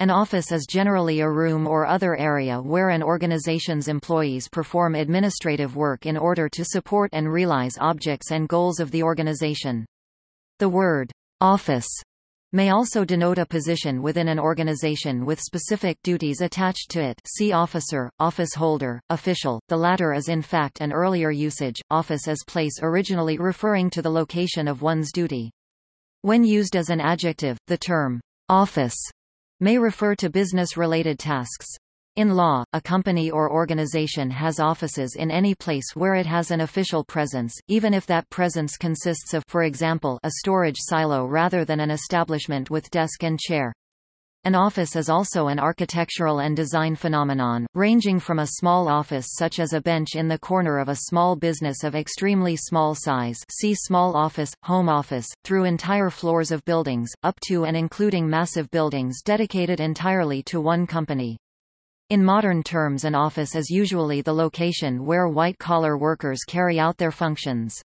An office is generally a room or other area where an organization's employees perform administrative work in order to support and realize objects and goals of the organization. The word office may also denote a position within an organization with specific duties attached to it see officer, office holder, official, the latter is in fact an earlier usage, office as place originally referring to the location of one's duty. When used as an adjective, the term office may refer to business-related tasks. In law, a company or organization has offices in any place where it has an official presence, even if that presence consists of for example, a storage silo rather than an establishment with desk and chair. An office is also an architectural and design phenomenon, ranging from a small office such as a bench in the corner of a small business of extremely small size see small office, home office, through entire floors of buildings, up to and including massive buildings dedicated entirely to one company. In modern terms an office is usually the location where white-collar workers carry out their functions.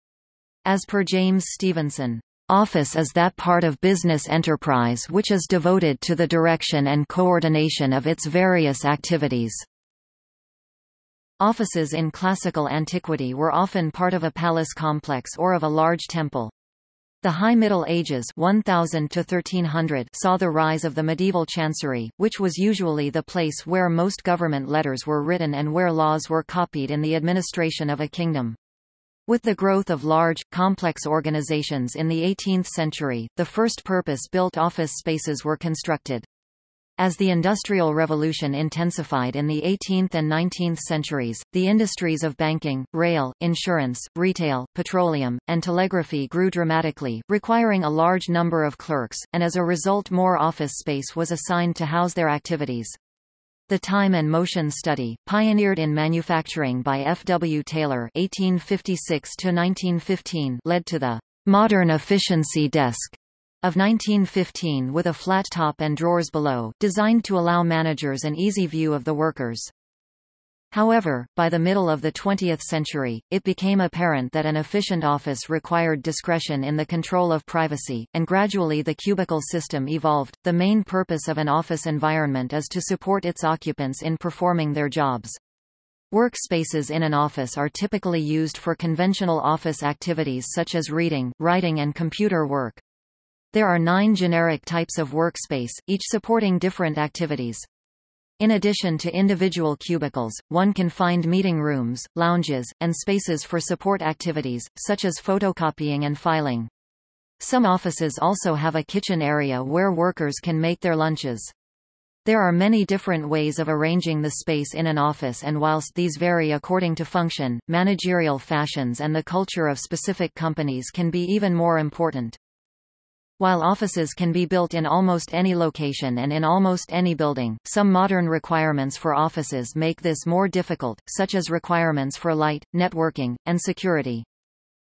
As per James Stevenson, Office is that part of business enterprise which is devoted to the direction and coordination of its various activities. Offices in classical antiquity were often part of a palace complex or of a large temple. The High Middle Ages 1000 to 1300 saw the rise of the medieval chancery, which was usually the place where most government letters were written and where laws were copied in the administration of a kingdom. With the growth of large, complex organizations in the 18th century, the first purpose-built office spaces were constructed. As the Industrial Revolution intensified in the 18th and 19th centuries, the industries of banking, rail, insurance, retail, petroleum, and telegraphy grew dramatically, requiring a large number of clerks, and as a result more office space was assigned to house their activities. The Time and Motion Study, pioneered in manufacturing by F. W. Taylor (1856–1915), led to the modern efficiency desk of 1915 with a flat top and drawers below, designed to allow managers an easy view of the workers. However, by the middle of the 20th century, it became apparent that an efficient office required discretion in the control of privacy, and gradually the cubicle system evolved. The main purpose of an office environment is to support its occupants in performing their jobs. Workspaces in an office are typically used for conventional office activities such as reading, writing and computer work. There are nine generic types of workspace, each supporting different activities. In addition to individual cubicles, one can find meeting rooms, lounges, and spaces for support activities, such as photocopying and filing. Some offices also have a kitchen area where workers can make their lunches. There are many different ways of arranging the space in an office and whilst these vary according to function, managerial fashions and the culture of specific companies can be even more important. While offices can be built in almost any location and in almost any building, some modern requirements for offices make this more difficult, such as requirements for light, networking, and security.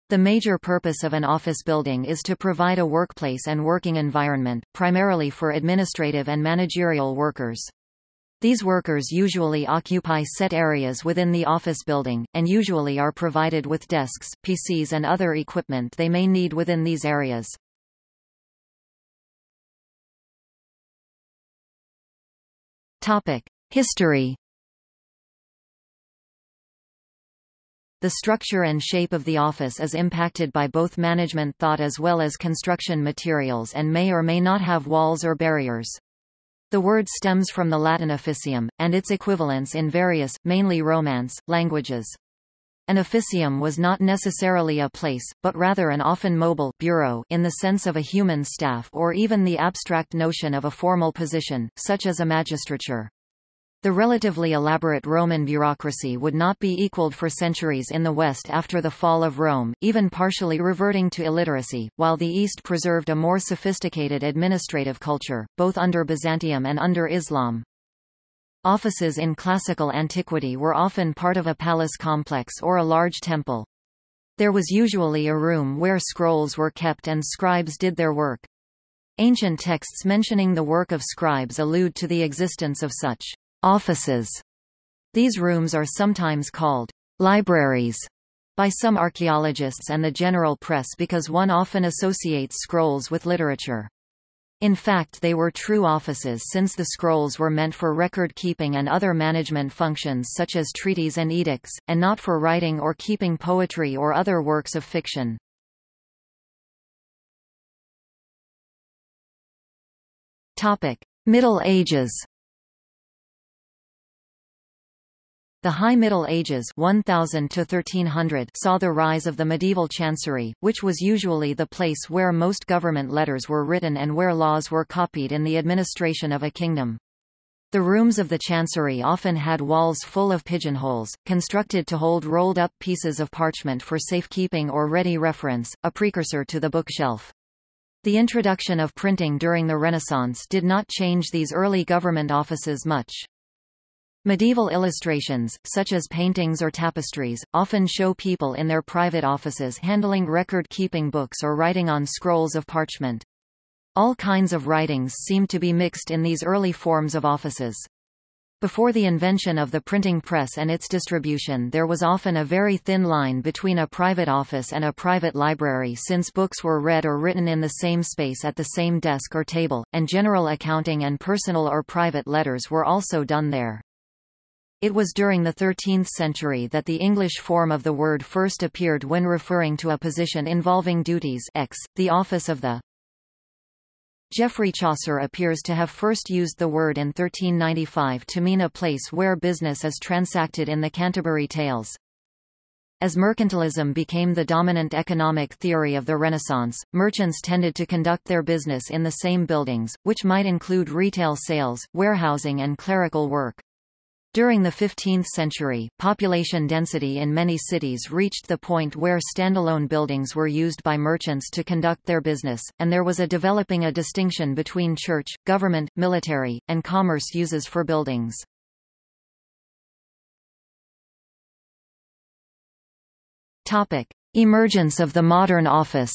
The major purpose of an office building is to provide a workplace and working environment, primarily for administrative and managerial workers. These workers usually occupy set areas within the office building, and usually are provided with desks, PCs and other equipment they may need within these areas. Topic: History. The structure and shape of the office is impacted by both management thought as well as construction materials and may or may not have walls or barriers. The word stems from the Latin officium, and its equivalents in various, mainly Romance, languages. An officium was not necessarily a place, but rather an often mobile bureau in the sense of a human staff or even the abstract notion of a formal position, such as a magistrature. The relatively elaborate Roman bureaucracy would not be equaled for centuries in the West after the fall of Rome, even partially reverting to illiteracy, while the East preserved a more sophisticated administrative culture, both under Byzantium and under Islam. Offices in classical antiquity were often part of a palace complex or a large temple. There was usually a room where scrolls were kept and scribes did their work. Ancient texts mentioning the work of scribes allude to the existence of such offices. These rooms are sometimes called libraries by some archaeologists and the general press because one often associates scrolls with literature. In fact they were true offices since the scrolls were meant for record-keeping and other management functions such as treaties and edicts, and not for writing or keeping poetry or other works of fiction. Middle Ages The High Middle Ages 1000 to 1300 saw the rise of the medieval chancery, which was usually the place where most government letters were written and where laws were copied in the administration of a kingdom. The rooms of the chancery often had walls full of pigeonholes, constructed to hold rolled-up pieces of parchment for safekeeping or ready reference, a precursor to the bookshelf. The introduction of printing during the Renaissance did not change these early government offices much. Medieval illustrations, such as paintings or tapestries, often show people in their private offices handling record-keeping books or writing on scrolls of parchment. All kinds of writings seem to be mixed in these early forms of offices. Before the invention of the printing press and its distribution there was often a very thin line between a private office and a private library since books were read or written in the same space at the same desk or table, and general accounting and personal or private letters were also done there. It was during the 13th century that the English form of the word first appeared when referring to a position involving duties x, the office of the. Geoffrey Chaucer appears to have first used the word in 1395 to mean a place where business is transacted in the Canterbury Tales. As mercantilism became the dominant economic theory of the Renaissance, merchants tended to conduct their business in the same buildings, which might include retail sales, warehousing and clerical work. During the 15th century, population density in many cities reached the point where standalone buildings were used by merchants to conduct their business, and there was a developing a distinction between church, government, military, and commerce uses for buildings. Topic: Emergence of the modern office.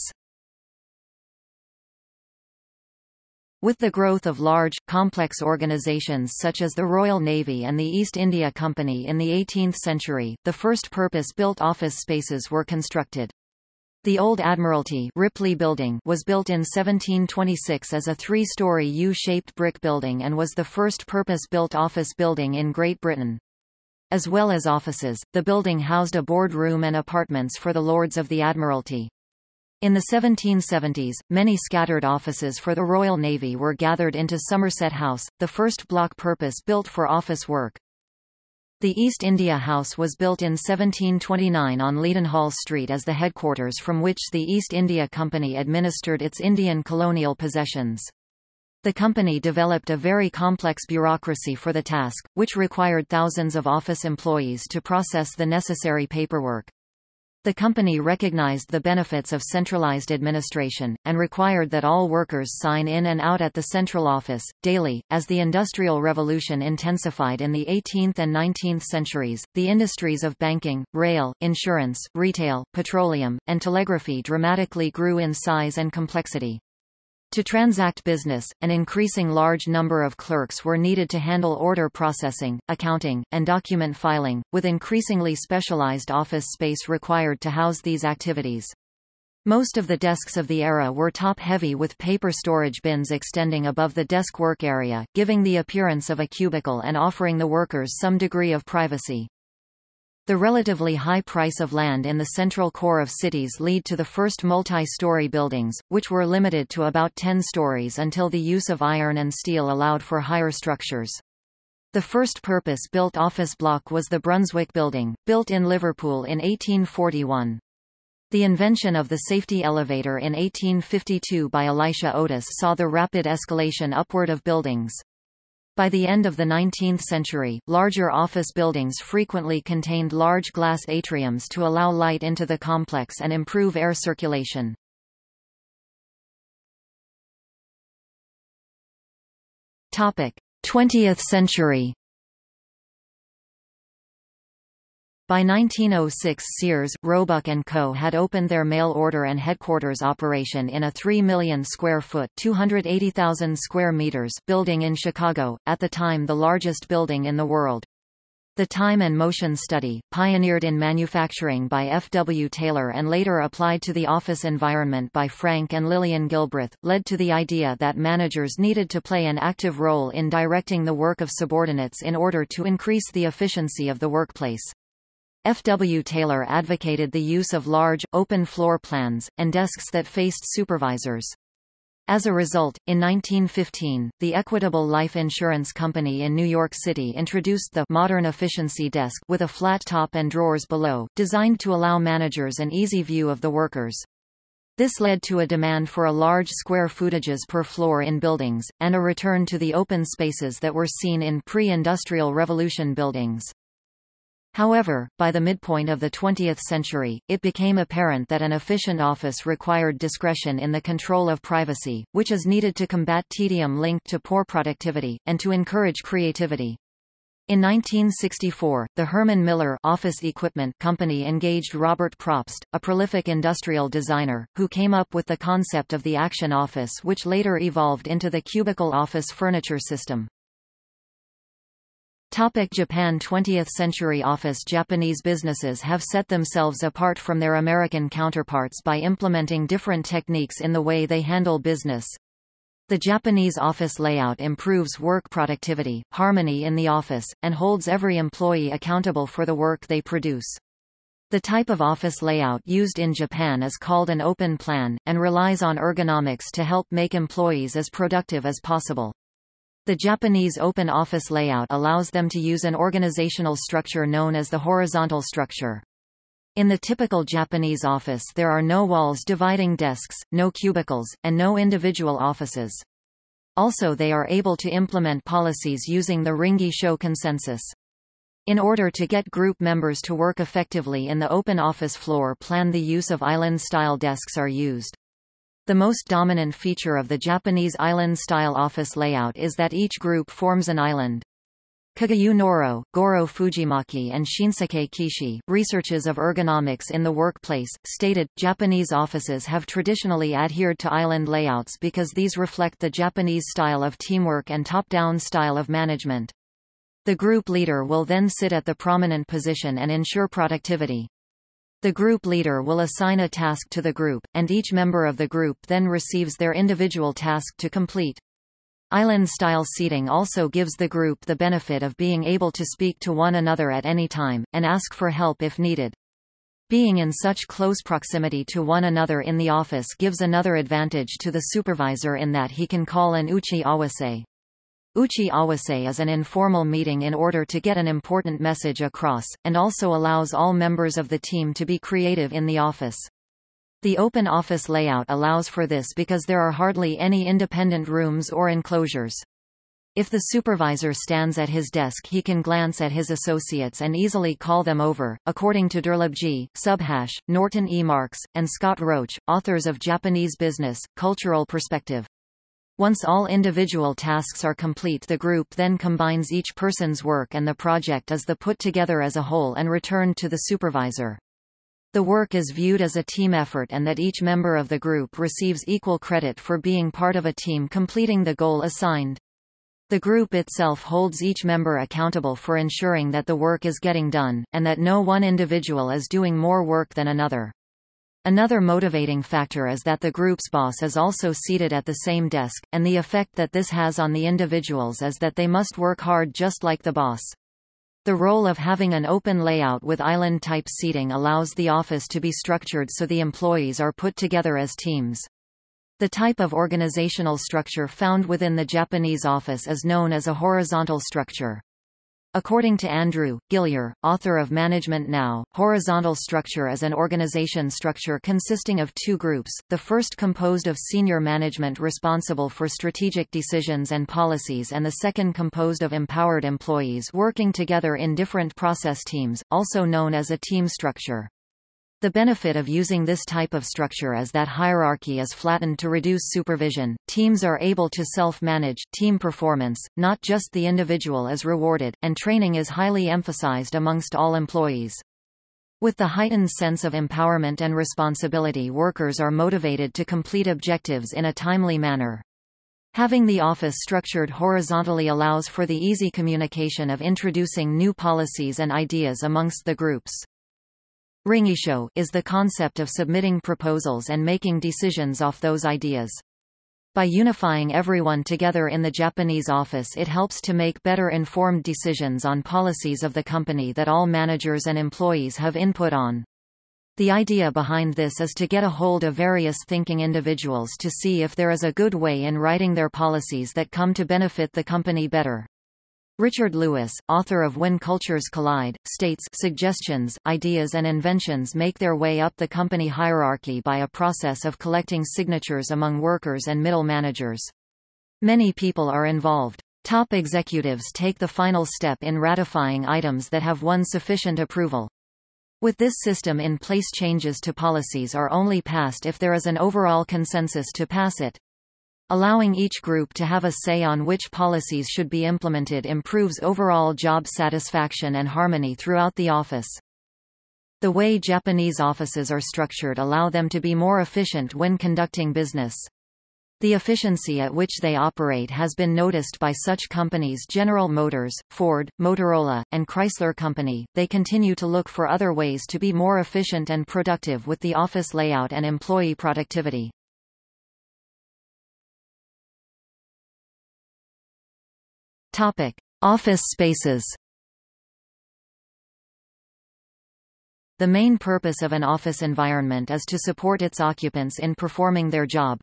With the growth of large, complex organizations such as the Royal Navy and the East India Company in the 18th century, the first purpose-built office spaces were constructed. The Old Admiralty Ripley Building was built in 1726 as a three-story U-shaped brick building and was the first purpose-built office building in Great Britain. As well as offices, the building housed a boardroom and apartments for the Lords of the Admiralty. In the 1770s, many scattered offices for the Royal Navy were gathered into Somerset House, the first block purpose-built for office work. The East India House was built in 1729 on Leadenhall Street as the headquarters from which the East India Company administered its Indian colonial possessions. The company developed a very complex bureaucracy for the task, which required thousands of office employees to process the necessary paperwork. The company recognized the benefits of centralized administration, and required that all workers sign in and out at the central office, daily. As the Industrial Revolution intensified in the 18th and 19th centuries, the industries of banking, rail, insurance, retail, petroleum, and telegraphy dramatically grew in size and complexity. To transact business, an increasing large number of clerks were needed to handle order processing, accounting, and document filing, with increasingly specialized office space required to house these activities. Most of the desks of the era were top-heavy with paper storage bins extending above the desk work area, giving the appearance of a cubicle and offering the workers some degree of privacy. The relatively high price of land in the central core of cities lead to the first multi-story buildings, which were limited to about 10 stories until the use of iron and steel allowed for higher structures. The first purpose-built office block was the Brunswick Building, built in Liverpool in 1841. The invention of the safety elevator in 1852 by Elisha Otis saw the rapid escalation upward of buildings. By the end of the 19th century, larger office buildings frequently contained large glass atriums to allow light into the complex and improve air circulation. Topic: 20th century By 1906 Sears, Roebuck & Co. had opened their mail order and headquarters operation in a 3 million square foot 280,000 square meters building in Chicago, at the time the largest building in the world. The time and motion study, pioneered in manufacturing by F. W. Taylor and later applied to the office environment by Frank and Lillian Gilbreth, led to the idea that managers needed to play an active role in directing the work of subordinates in order to increase the efficiency of the workplace. F. W. Taylor advocated the use of large, open floor plans, and desks that faced supervisors. As a result, in 1915, the Equitable Life Insurance Company in New York City introduced the Modern Efficiency Desk with a flat top and drawers below, designed to allow managers an easy view of the workers. This led to a demand for a large square footages per floor in buildings, and a return to the open spaces that were seen in pre-industrial revolution buildings. However, by the midpoint of the 20th century, it became apparent that an efficient office required discretion in the control of privacy, which is needed to combat tedium linked to poor productivity, and to encourage creativity. In 1964, the Herman Miller Office Equipment Company engaged Robert Propst, a prolific industrial designer, who came up with the concept of the Action Office which later evolved into the cubicle office furniture system. Topic Japan 20th century office Japanese businesses have set themselves apart from their American counterparts by implementing different techniques in the way they handle business. The Japanese office layout improves work productivity, harmony in the office, and holds every employee accountable for the work they produce. The type of office layout used in Japan is called an open plan, and relies on ergonomics to help make employees as productive as possible. The Japanese open office layout allows them to use an organizational structure known as the horizontal structure. In the typical Japanese office there are no walls dividing desks, no cubicles, and no individual offices. Also they are able to implement policies using the Ringi-Sho consensus. In order to get group members to work effectively in the open office floor plan the use of island-style desks are used. The most dominant feature of the Japanese island-style office layout is that each group forms an island. Kageyu Noro, Goro Fujimaki and Shinsuke Kishi, researchers of ergonomics in the workplace, stated, Japanese offices have traditionally adhered to island layouts because these reflect the Japanese style of teamwork and top-down style of management. The group leader will then sit at the prominent position and ensure productivity. The group leader will assign a task to the group, and each member of the group then receives their individual task to complete. Island-style seating also gives the group the benefit of being able to speak to one another at any time, and ask for help if needed. Being in such close proximity to one another in the office gives another advantage to the supervisor in that he can call an uchi awase. Uchi awase is an informal meeting in order to get an important message across, and also allows all members of the team to be creative in the office. The open office layout allows for this because there are hardly any independent rooms or enclosures. If the supervisor stands at his desk he can glance at his associates and easily call them over. According to Durlabhji, Subhash, Norton E. Marks, and Scott Roach, authors of Japanese Business, Cultural Perspective. Once all individual tasks are complete the group then combines each person's work and the project is the put together as a whole and returned to the supervisor. The work is viewed as a team effort and that each member of the group receives equal credit for being part of a team completing the goal assigned. The group itself holds each member accountable for ensuring that the work is getting done, and that no one individual is doing more work than another. Another motivating factor is that the group's boss is also seated at the same desk, and the effect that this has on the individuals is that they must work hard just like the boss. The role of having an open layout with island-type seating allows the office to be structured so the employees are put together as teams. The type of organizational structure found within the Japanese office is known as a horizontal structure. According to Andrew, Gillier, author of Management Now, horizontal structure is an organization structure consisting of two groups, the first composed of senior management responsible for strategic decisions and policies and the second composed of empowered employees working together in different process teams, also known as a team structure. The benefit of using this type of structure is that hierarchy is flattened to reduce supervision, teams are able to self-manage, team performance, not just the individual is rewarded, and training is highly emphasized amongst all employees. With the heightened sense of empowerment and responsibility workers are motivated to complete objectives in a timely manner. Having the office structured horizontally allows for the easy communication of introducing new policies and ideas amongst the groups. Ringisho is the concept of submitting proposals and making decisions off those ideas. By unifying everyone together in the Japanese office it helps to make better informed decisions on policies of the company that all managers and employees have input on. The idea behind this is to get a hold of various thinking individuals to see if there is a good way in writing their policies that come to benefit the company better. Richard Lewis, author of When Cultures Collide, states suggestions, ideas and inventions make their way up the company hierarchy by a process of collecting signatures among workers and middle managers. Many people are involved. Top executives take the final step in ratifying items that have won sufficient approval. With this system in place changes to policies are only passed if there is an overall consensus to pass it. Allowing each group to have a say on which policies should be implemented improves overall job satisfaction and harmony throughout the office. The way Japanese offices are structured allow them to be more efficient when conducting business. The efficiency at which they operate has been noticed by such companies General Motors, Ford, Motorola, and Chrysler Company. They continue to look for other ways to be more efficient and productive with the office layout and employee productivity. Topic: Office spaces. The main purpose of an office environment is to support its occupants in performing their job,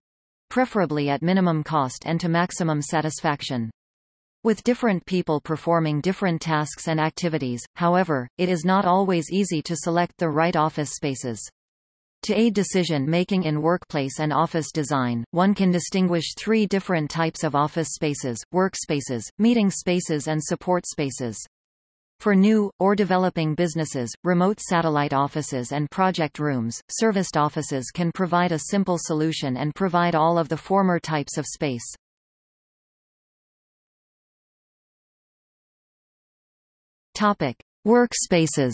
preferably at minimum cost and to maximum satisfaction. With different people performing different tasks and activities, however, it is not always easy to select the right office spaces. To aid decision-making in workplace and office design, one can distinguish three different types of office spaces, workspaces, meeting spaces and support spaces. For new, or developing businesses, remote satellite offices and project rooms, serviced offices can provide a simple solution and provide all of the former types of space. Topic. Workspaces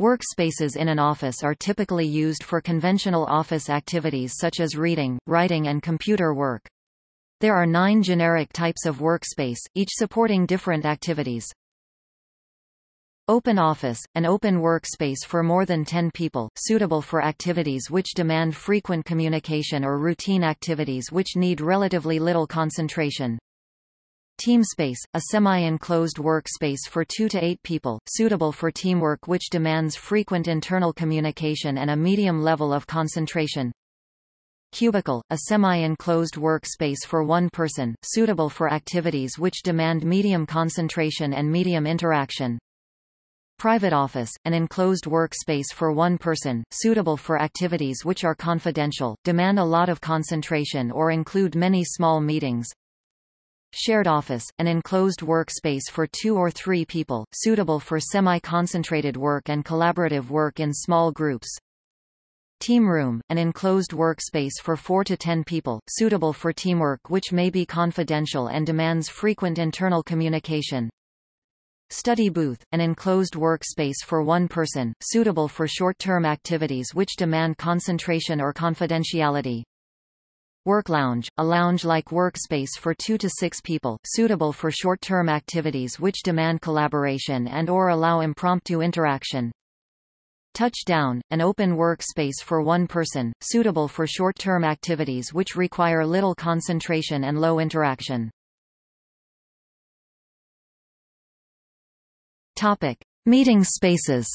Workspaces in an office are typically used for conventional office activities such as reading, writing and computer work. There are nine generic types of workspace, each supporting different activities. Open office, an open workspace for more than 10 people, suitable for activities which demand frequent communication or routine activities which need relatively little concentration. Teamspace, a semi-enclosed workspace for 2 to 8 people, suitable for teamwork which demands frequent internal communication and a medium level of concentration. Cubicle, a semi-enclosed workspace for one person, suitable for activities which demand medium concentration and medium interaction. Private office, an enclosed workspace for one person, suitable for activities which are confidential, demand a lot of concentration or include many small meetings. Shared office, an enclosed workspace for two or three people, suitable for semi-concentrated work and collaborative work in small groups. Team room, an enclosed workspace for 4 to 10 people, suitable for teamwork which may be confidential and demands frequent internal communication. Study booth, an enclosed workspace for one person, suitable for short-term activities which demand concentration or confidentiality. Work lounge, a lounge-like workspace for two to six people, suitable for short-term activities which demand collaboration and or allow impromptu interaction. Touchdown, an open workspace for one person, suitable for short-term activities which require little concentration and low interaction. Topic. Meeting spaces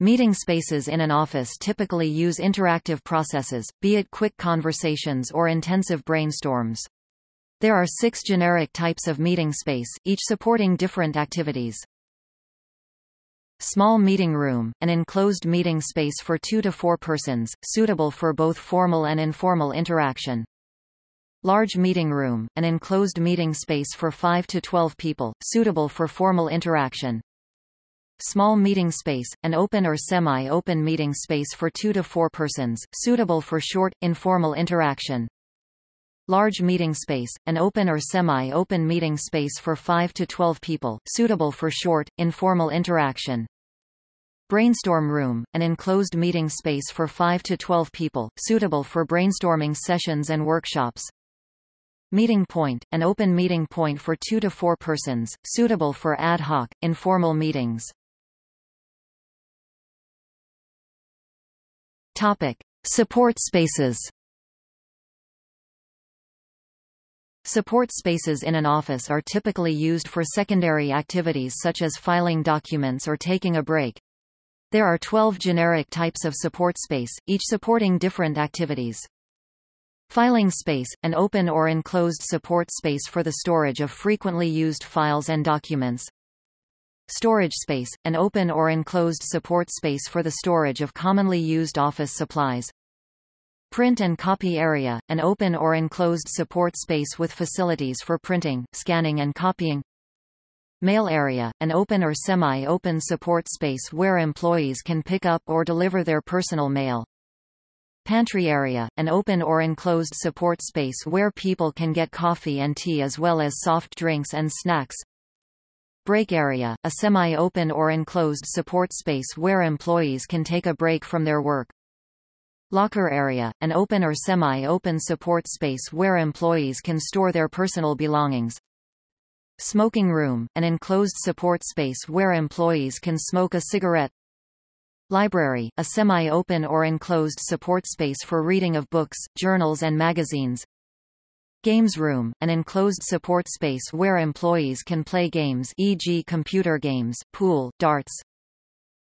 Meeting spaces in an office typically use interactive processes, be it quick conversations or intensive brainstorms. There are six generic types of meeting space, each supporting different activities. Small meeting room, an enclosed meeting space for two to four persons, suitable for both formal and informal interaction. Large meeting room, an enclosed meeting space for 5 to 12 people, suitable for formal interaction. Small meeting space, an open or semi-open meeting space for two to four persons, suitable for short, informal interaction. Large meeting space, an open or semi-open meeting space for 5 to 12 people, suitable for short, informal interaction. Brainstorm room, an enclosed meeting space for 5 to 12 people, suitable for brainstorming sessions and workshops. Meeting point, an open meeting point for 2 to 4 persons, suitable for ad hoc, informal meetings. Topic. Support spaces Support spaces in an office are typically used for secondary activities such as filing documents or taking a break. There are 12 generic types of support space, each supporting different activities. Filing space, an open or enclosed support space for the storage of frequently used files and documents. Storage space, an open or enclosed support space for the storage of commonly used office supplies. Print and copy area, an open or enclosed support space with facilities for printing, scanning and copying. Mail area, an open or semi-open support space where employees can pick up or deliver their personal mail. Pantry area, an open or enclosed support space where people can get coffee and tea as well as soft drinks and snacks. Break area, a semi-open or enclosed support space where employees can take a break from their work. Locker area, an open or semi-open support space where employees can store their personal belongings. Smoking room, an enclosed support space where employees can smoke a cigarette. Library, a semi-open or enclosed support space for reading of books, journals and magazines. Games room, an enclosed support space where employees can play games e.g. computer games, pool, darts,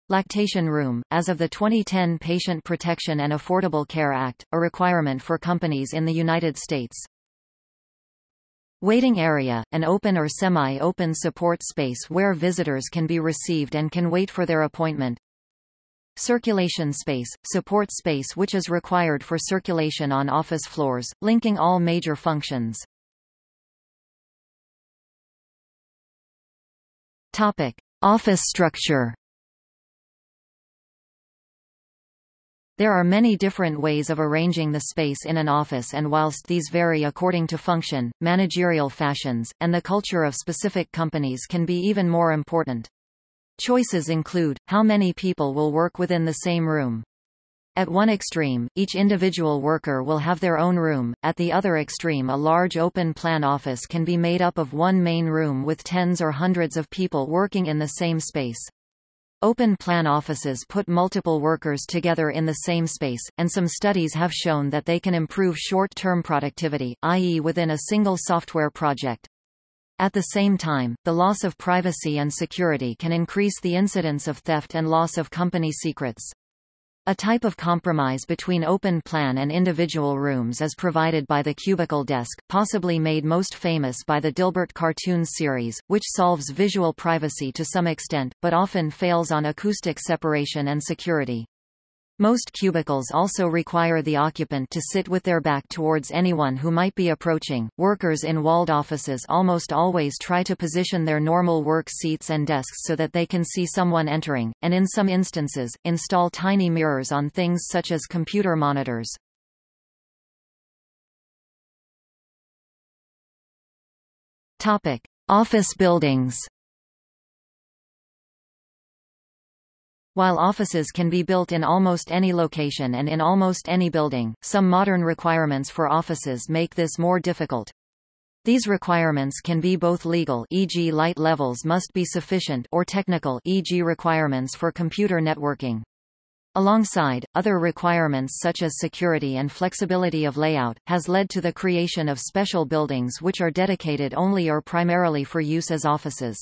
Lactation room, as of the 2010 Patient Protection and Affordable Care Act, a requirement for companies in the United States. Waiting area, an open or semi-open support space where visitors can be received and can wait for their appointment. Circulation space, support space which is required for circulation on office floors, linking all major functions. Topic. Office structure There are many different ways of arranging the space in an office and whilst these vary according to function, managerial fashions, and the culture of specific companies can be even more important. Choices include, how many people will work within the same room. At one extreme, each individual worker will have their own room, at the other extreme a large open-plan office can be made up of one main room with tens or hundreds of people working in the same space. Open plan offices put multiple workers together in the same space, and some studies have shown that they can improve short-term productivity, i.e. within a single software project. At the same time, the loss of privacy and security can increase the incidence of theft and loss of company secrets. A type of compromise between open plan and individual rooms is provided by the cubicle desk, possibly made most famous by the Dilbert cartoons series, which solves visual privacy to some extent, but often fails on acoustic separation and security. Most cubicles also require the occupant to sit with their back towards anyone who might be approaching. Workers in walled offices almost always try to position their normal work seats and desks so that they can see someone entering, and in some instances, install tiny mirrors on things such as computer monitors. Topic: Office buildings. While offices can be built in almost any location and in almost any building, some modern requirements for offices make this more difficult. These requirements can be both legal e.g. light levels must be sufficient or technical e.g. requirements for computer networking. Alongside, other requirements such as security and flexibility of layout, has led to the creation of special buildings which are dedicated only or primarily for use as offices.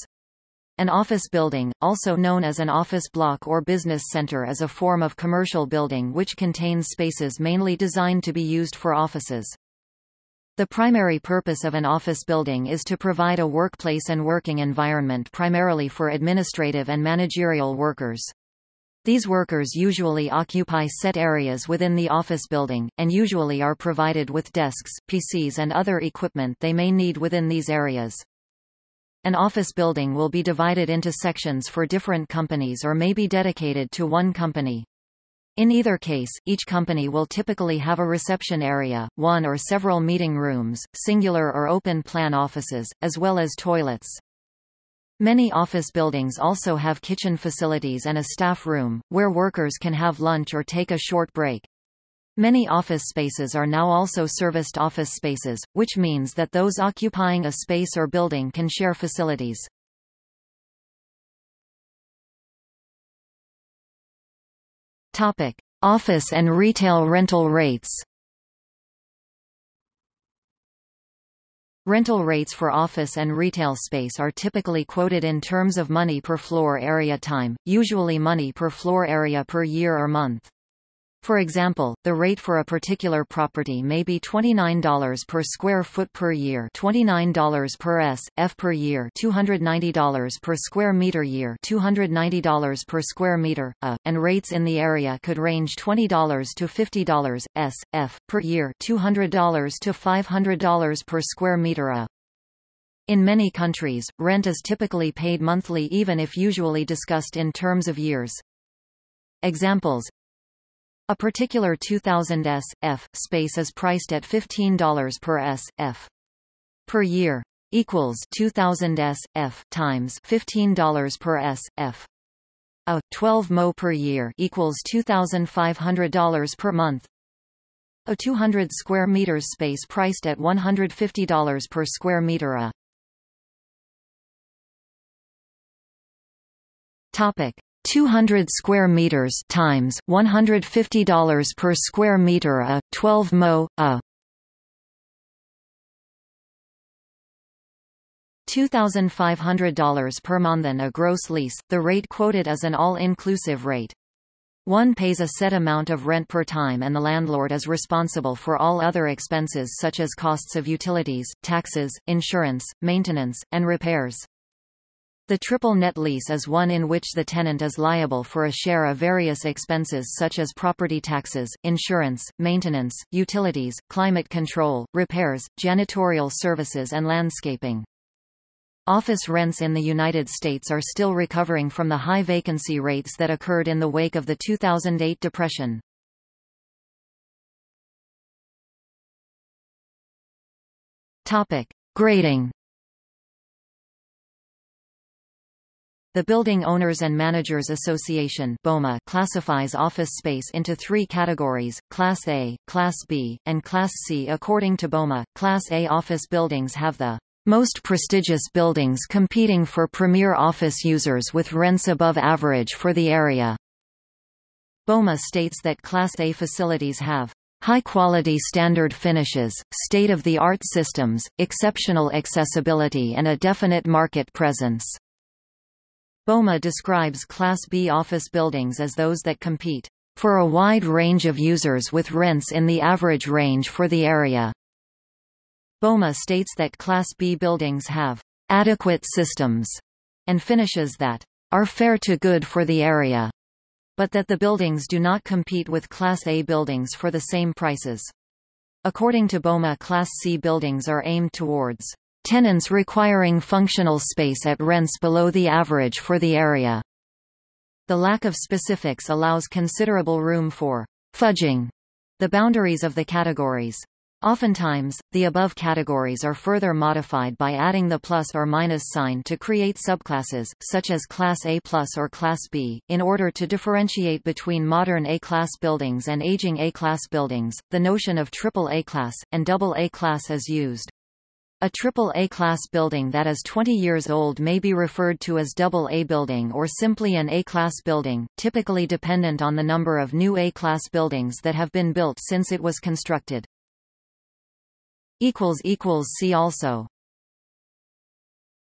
An office building, also known as an office block or business center is a form of commercial building which contains spaces mainly designed to be used for offices. The primary purpose of an office building is to provide a workplace and working environment primarily for administrative and managerial workers. These workers usually occupy set areas within the office building, and usually are provided with desks, PCs and other equipment they may need within these areas. An office building will be divided into sections for different companies or may be dedicated to one company. In either case, each company will typically have a reception area, one or several meeting rooms, singular or open plan offices, as well as toilets. Many office buildings also have kitchen facilities and a staff room, where workers can have lunch or take a short break. Many office spaces are now also serviced office spaces, which means that those occupying a space or building can share facilities. Topic: Office and retail rental rates. Rental rates for office and retail space are typically quoted in terms of money per floor area time, usually money per floor area per year or month. For example, the rate for a particular property may be $29 per square foot per year $29 per s, f per year $290 per square meter year $290 per square meter, a, and rates in the area could range $20 to $50 s, f, per year $200 to $500 per square meter a. In many countries, rent is typically paid monthly even if usually discussed in terms of years. Examples a particular 2000 s, f, space is priced at $15 per s, f. per year equals 2000 s, f times $15 per S.F. A 12 mo per year equals $2,500 per month. A 200 square meters space priced at $150 per square meter a. Topic: 200 square meters times $150 per square meter a 12 mo a $2,500 per month and a gross lease, the rate quoted is an all-inclusive rate. One pays a set amount of rent per time and the landlord is responsible for all other expenses such as costs of utilities, taxes, insurance, maintenance, and repairs. The triple net lease is one in which the tenant is liable for a share of various expenses such as property taxes, insurance, maintenance, utilities, climate control, repairs, janitorial services and landscaping. Office rents in the United States are still recovering from the high vacancy rates that occurred in the wake of the 2008 depression. Topic: Grading The Building Owners and Managers Association BOMA classifies office space into three categories, Class A, Class B, and Class C. According to BOMA, Class A office buildings have the most prestigious buildings competing for premier office users with rents above average for the area. BOMA states that Class A facilities have high-quality standard finishes, state-of-the-art systems, exceptional accessibility and a definite market presence. BOMA describes Class B office buildings as those that compete for a wide range of users with rents in the average range for the area. BOMA states that Class B buildings have adequate systems and finishes that are fair to good for the area, but that the buildings do not compete with Class A buildings for the same prices. According to BOMA Class C buildings are aimed towards Tenants requiring functional space at rents below the average for the area. The lack of specifics allows considerable room for fudging the boundaries of the categories. Oftentimes, the above categories are further modified by adding the plus or minus sign to create subclasses, such as Class A plus or Class B, in order to differentiate between modern A-class buildings and aging A-class buildings. The notion of triple A-class, and double A-class is used. A triple A-class building that is 20 years old may be referred to as double A building or simply an A-class building, typically dependent on the number of new A-class buildings that have been built since it was constructed. See also